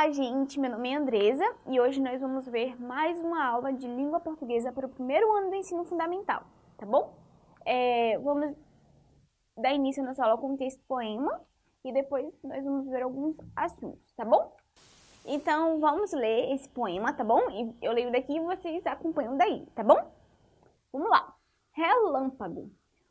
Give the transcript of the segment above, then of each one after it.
Olá, gente! Meu nome é Andresa e hoje nós vamos ver mais uma aula de língua portuguesa para o primeiro ano do ensino fundamental, tá bom? É, vamos dar início à nossa aula com o texto poema e depois nós vamos ver alguns assuntos, tá bom? Então, vamos ler esse poema, tá bom? E eu leio daqui e vocês acompanham daí, tá bom? Vamos lá. Relâmpago.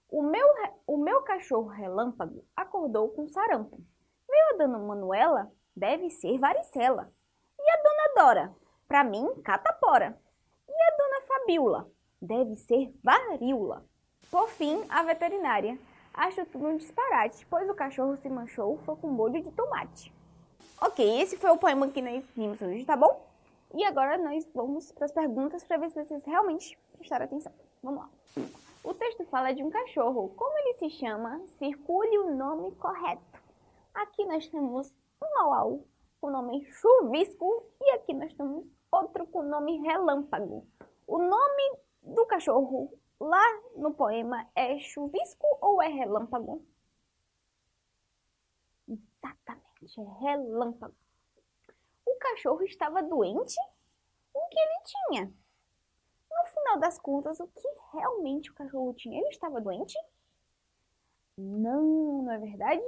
O meu, o meu cachorro relâmpago acordou com sarampo. Veio a dona Manuela deve ser varicela. E a dona Dora? Para mim, catapora. E a dona Fabiola? Deve ser varíola. Por fim, a veterinária. Acho tudo um disparate, pois o cachorro se manchou foi com molho de tomate. Ok, esse foi o poema que nós vimos hoje, tá bom? E agora nós vamos para as perguntas para ver se vocês realmente prestaram atenção. Vamos lá. O texto fala de um cachorro. Como ele se chama? Circule o nome correto. Aqui nós temos um au-au com o nome chuvisco e aqui nós temos outro com o nome relâmpago. O nome do cachorro lá no poema é chuvisco ou é relâmpago? Exatamente, é relâmpago. O cachorro estava doente? O que ele tinha? No final das contas, o que realmente o cachorro tinha? Ele estava doente? Não, não é verdade?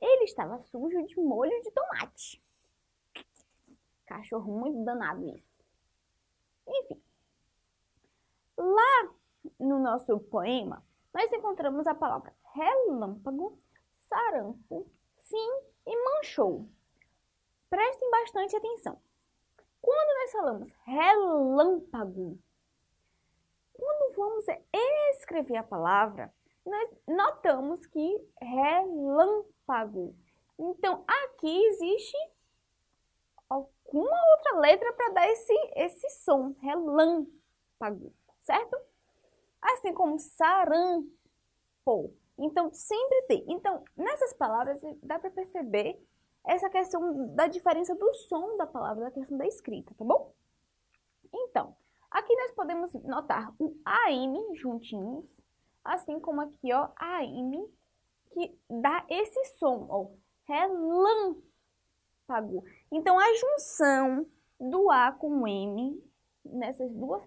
Ele estava sujo de molho de tomate. Cachorro muito danado isso. Enfim. Lá no nosso poema, nós encontramos a palavra relâmpago, sarampo, sim e manchou. Prestem bastante atenção. Quando nós falamos relâmpago, quando vamos escrever a palavra, nós notamos que relâmpago. Então, aqui existe alguma outra letra para dar esse, esse som, relâmpago, certo? Assim como sarampo. Então, sempre tem. Então, nessas palavras, dá para perceber essa questão da diferença do som da palavra, da questão da escrita, tá bom? Então, aqui nós podemos notar o AM juntinhos, assim como aqui, ó, AM, que dá esse som, ó, relâmpago. Então, a junção do A com M, nessas duas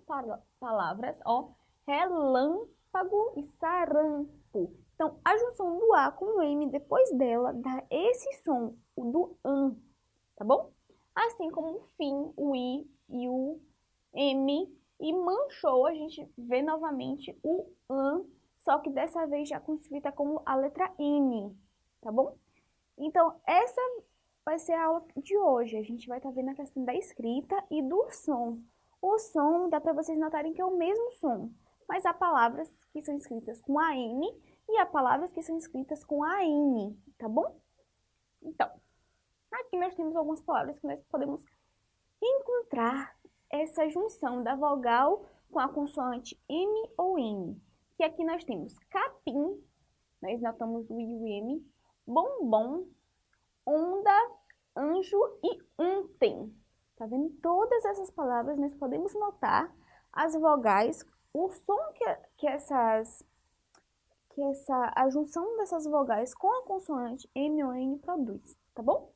palavras, ó, relâmpago e sarampo. Então, a junção do A com M, depois dela, dá esse som, o do AN, tá bom? Assim como o fim, o I e o M, e manchou, a gente vê novamente o AN só que dessa vez já com escrita como a letra N, tá bom? Então, essa vai ser a aula de hoje. A gente vai estar tá vendo a questão da escrita e do som. O som, dá para vocês notarem que é o mesmo som, mas há palavras que são escritas com a N e há palavras que são escritas com a N, tá bom? Então, aqui nós temos algumas palavras que nós podemos encontrar essa junção da vogal com a consoante M ou N que aqui nós temos capim, nós notamos o I o M, bombom, onda, anjo e untem. Tá vendo? Todas essas palavras nós podemos notar as vogais, o som que, que essas que essa a junção dessas vogais com a consoante M ou N produz, tá bom?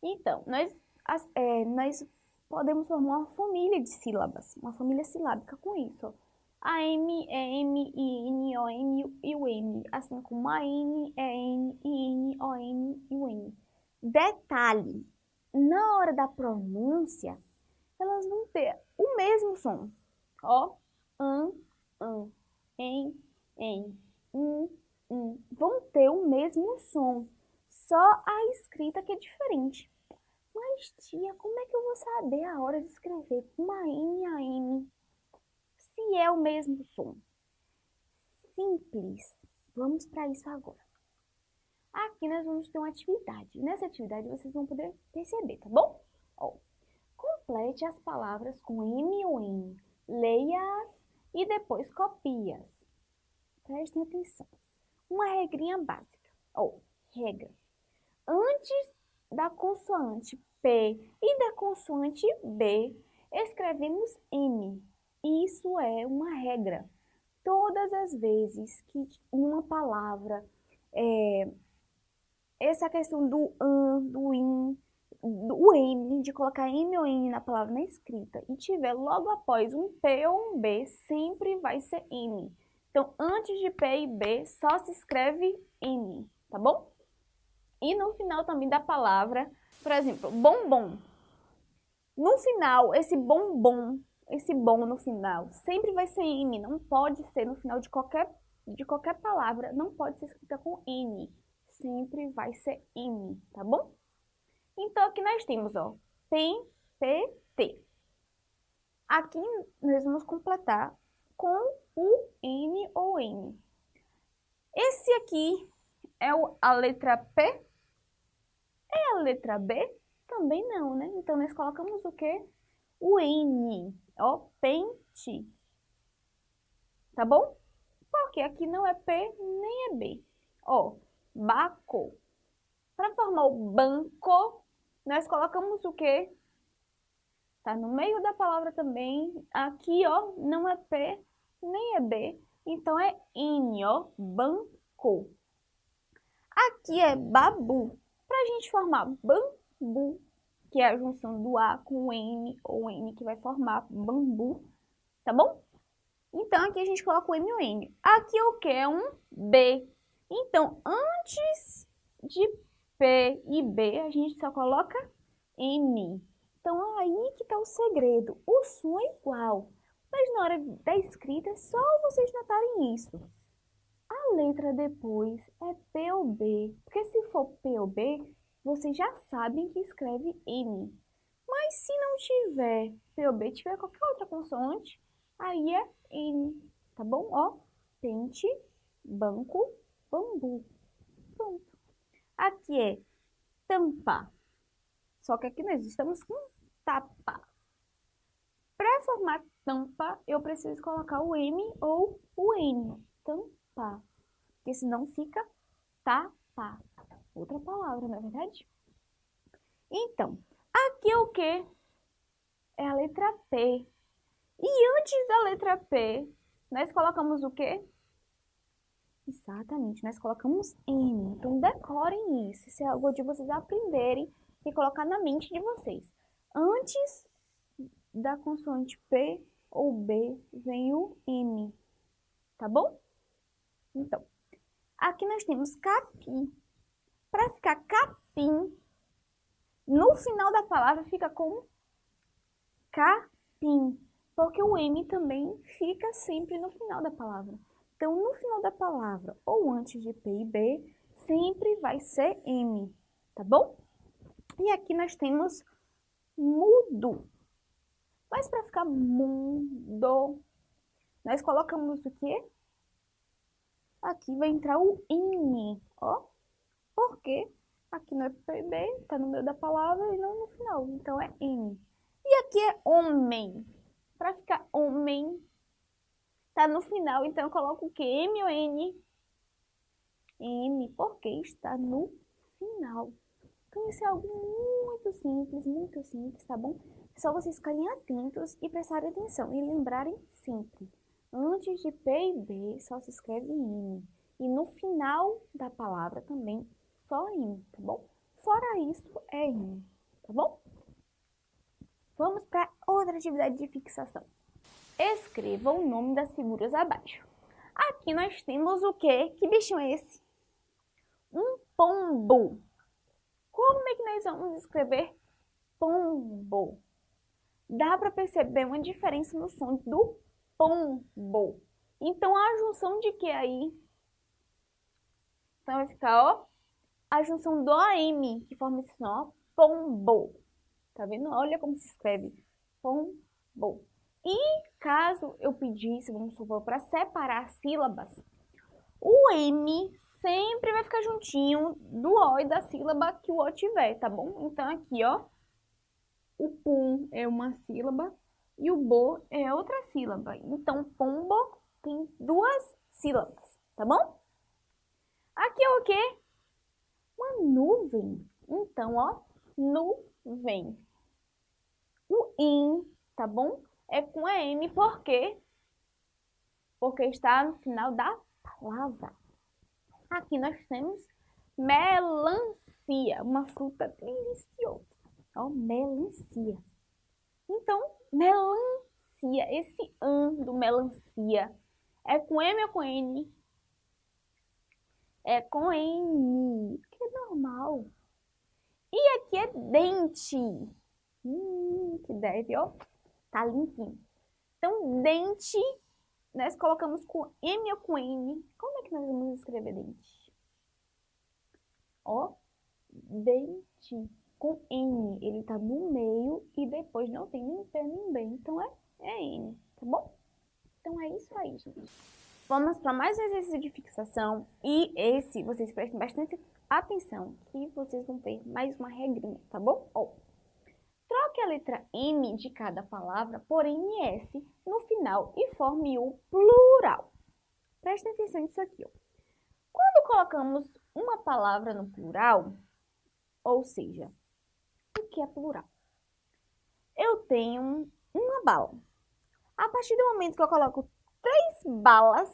Então, nós, as, é, nós podemos formar uma família de sílabas, uma família silábica com isso. Ó. A M é M, I, N, O, N e o N, assim como a N é N, I, N, O, N e o N. Detalhe, na hora da pronúncia, elas vão ter o mesmo som. Ó, an, an, em, em, um, um. Vão ter o mesmo som, só a escrita que é diferente. Mas, tia, como é que eu vou saber a hora de escrever uma N a M? O mesmo som. Simples. Vamos para isso agora. Aqui nós vamos ter uma atividade. Nessa atividade vocês vão poder perceber, tá bom? Ó, complete as palavras com M ou N. Leia-as e depois copie-as. Prestem atenção. Uma regrinha básica. Ó, regra. Antes da consoante P e da consoante B, escrevemos M. Isso é uma regra. Todas as vezes que uma palavra, é, essa questão do an, do in, o M, de colocar M ou N na palavra na escrita, e tiver logo após um P ou um B, sempre vai ser N. Então, antes de P e B, só se escreve N, tá bom? E no final também da palavra, por exemplo, bombom. No final, esse bombom, esse bom no final, sempre vai ser N, não pode ser no final de qualquer, de qualquer palavra, não pode ser escrita com N. Sempre vai ser N, tá bom? Então, aqui nós temos, ó, PEN, P, T. Aqui nós vamos completar com o N ou N. Esse aqui é a letra P? É a letra B? Também não, né? Então, nós colocamos o quê? O N, ó, pente. Tá bom? Porque aqui não é P nem é B. Ó, baco. Para formar o banco, nós colocamos o quê? Tá no meio da palavra também. Aqui, ó, não é P nem é B. Então, é N, ó, banco. Aqui é babu. Para a gente formar bambu, que é a junção do A com o N, ou N que vai formar bambu, tá bom? Então, aqui a gente coloca o M e o N. Aqui o que? É um B. Então, antes de P e B, a gente só coloca M. Então, aí que está o segredo. O som é igual, mas na hora da escrita é só vocês notarem isso. A letra depois é P ou B, porque se for P ou B, vocês já sabem que escreve M. Mas se não tiver P ou B, tiver qualquer outra consoante, aí é N, tá bom? Ó, pente, banco, bambu. Pronto. Aqui é tampa. Só que aqui nós estamos com tapa. Para formar tampa, eu preciso colocar o M ou o N. Tampa. Porque senão fica tapa. Outra palavra, não é verdade? Então, aqui é o que? É a letra P. E antes da letra P, nós colocamos o quê? Exatamente, nós colocamos N. Então, decorem isso. Isso é algo de vocês aprenderem e colocar na mente de vocês. Antes da consoante P ou B, vem o M. Tá bom? Então, aqui nós temos capim. Para ficar capim, no final da palavra fica com capim. Porque o M também fica sempre no final da palavra. Então, no final da palavra, ou antes de P e B, sempre vai ser M, tá bom? E aqui nós temos mudo. Mas para ficar mudo, nós colocamos o quê? Aqui vai entrar o IN, ó. Porque aqui no PB está no meio da palavra e não no final, então é IN. E aqui é homem. Para ficar homem, Tá no final, então eu coloco o que? M ou N? N, porque está no final. Então isso é algo muito simples, muito simples, tá bom? É só vocês ficarem atentos e prestarem atenção e lembrarem sempre. Antes de P e B só se escreve N. E no final da palavra também só N, tá bom? Fora isso é N, tá bom? Vamos para outra atividade de fixação. Escreva o nome das figuras abaixo. Aqui nós temos o quê? Que bichinho é esse? Um pombo. Como é que nós vamos escrever pombo? Dá para perceber uma diferença no som do pombo. Então, a junção de que aí? Então, vai ficar, ó, a junção do AM, que forma esse som, pombo. Tá vendo? Olha como se escreve. Pombo. E caso eu pedisse, vamos supor, para separar sílabas, o M sempre vai ficar juntinho do O e da sílaba que o O tiver, tá bom? Então aqui, ó, o pum é uma sílaba e o bo é outra sílaba. Então, pombo tem duas sílabas, tá bom? Aqui é o quê? Uma nuvem. Então, ó, nuvem. O in, tá bom? é com a M, por quê? Porque está no final da palavra. Aqui nós temos melancia, uma fruta deliciosa. Ó, melancia. Então, melancia, esse an do melancia é com M ou com N? É com N, que é normal. E aqui é dente. Hum, que deve, ó. Tá limpinho. Então, dente, nós colocamos com M ou com N. Como é que nós vamos escrever dente? Ó, dente com N. Ele tá no meio e depois não tem nem pé nem bem. Então, é, é N, tá bom? Então, é isso aí, gente. Vamos para mais um exercício de fixação. E esse, vocês prestem bastante atenção, que vocês vão ter mais uma regrinha, tá bom? Ó, troque a letra M de cada palavra por NS no final e forme o plural. Prestem atenção nisso aqui, ó. Quando colocamos uma palavra no plural, ou seja, o que é plural? Eu tenho uma bala. A partir do momento que eu coloco três balas,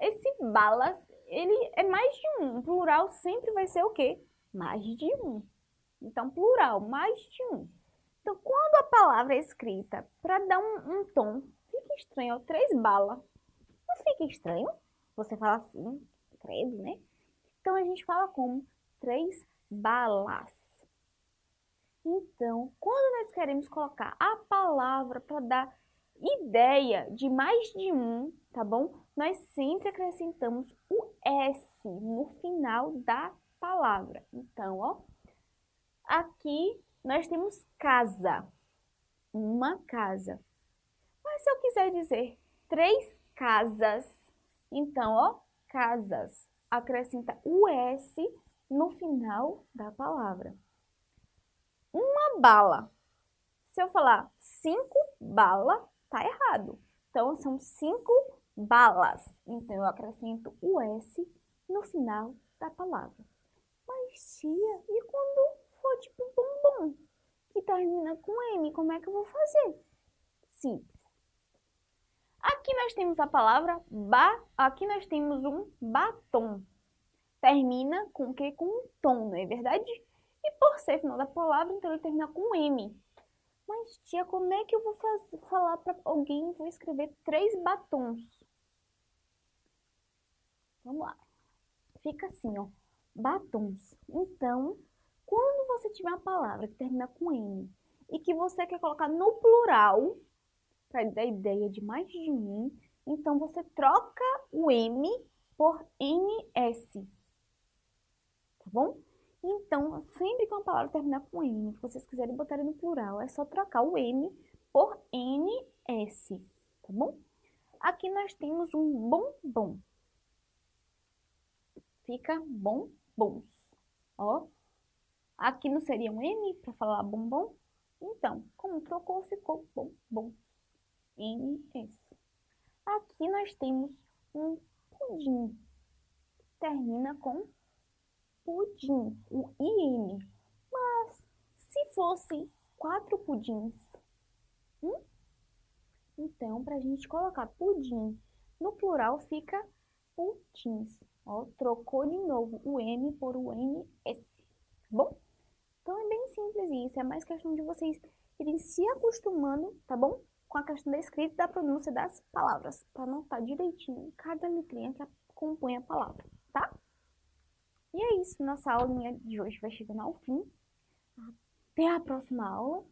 esse balas, ele é mais de um. Plural sempre vai ser o quê? Mais de um. Então, plural, mais de um. Então, quando a palavra é escrita para dar um, um, tom, fica estranho, três balas. Não fica estranho? Você fala assim, credo, né? Então, a gente fala como três balas. Então, quando nós queremos colocar a palavra para dar ideia de mais de um, tá bom? Nós sempre acrescentamos o S no final da palavra. Então, ó, aqui nós temos casa, uma casa. Mas se eu quiser dizer três casas, então, ó, casas, acrescenta o S no final da palavra. Uma bala. Se eu falar cinco bala, tá errado. Então, são cinco balas. Então, eu acrescento o S no final da palavra. Mas, tia, e quando for tipo bombom, que termina com M, como é que eu vou fazer? Simples. Aqui nós temos a palavra ba, aqui nós temos um batom. Termina com que? Com um tom, não é verdade? E por ser final da palavra, então ele termina com M. Mas, tia, como é que eu vou falar para alguém, vou escrever três batons? Vamos lá. Fica assim, ó, batons. Então, quando você tiver uma palavra que termina com N e que você quer colocar no plural, para dar ideia de mais de um, então você troca o M por NS. Tá bom? Então, sempre que uma palavra terminar com M, que vocês quiserem botar no plural, é só trocar o M por NS, tá bom? Aqui nós temos um bombom. Fica bombons, ó. Aqui não seria um M para falar bombom? Então, como trocou, ficou bombom. NS. Aqui nós temos um pudim. Termina com pudim, o IN. Mas se fosse quatro pudins, hum? então para a gente colocar pudim no plural fica pudins. Ó, trocou de novo o M por o NS, tá bom? Então é bem simples isso, é mais questão de vocês irem se acostumando, tá bom? Com a questão da escrita e da pronúncia das palavras, para notar direitinho cada letrinha que compõe a palavra, tá? E é isso, nossa aulinha de hoje vai chegando ao fim. Até a próxima aula.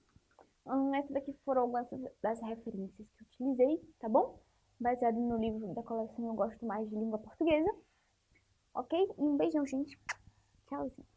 Hum, essa daqui foram algumas das referências que eu utilizei, tá bom? Baseado no livro da coleção Eu Gosto Mais de Língua Portuguesa. Ok? Um beijão, gente. Tchauzinho.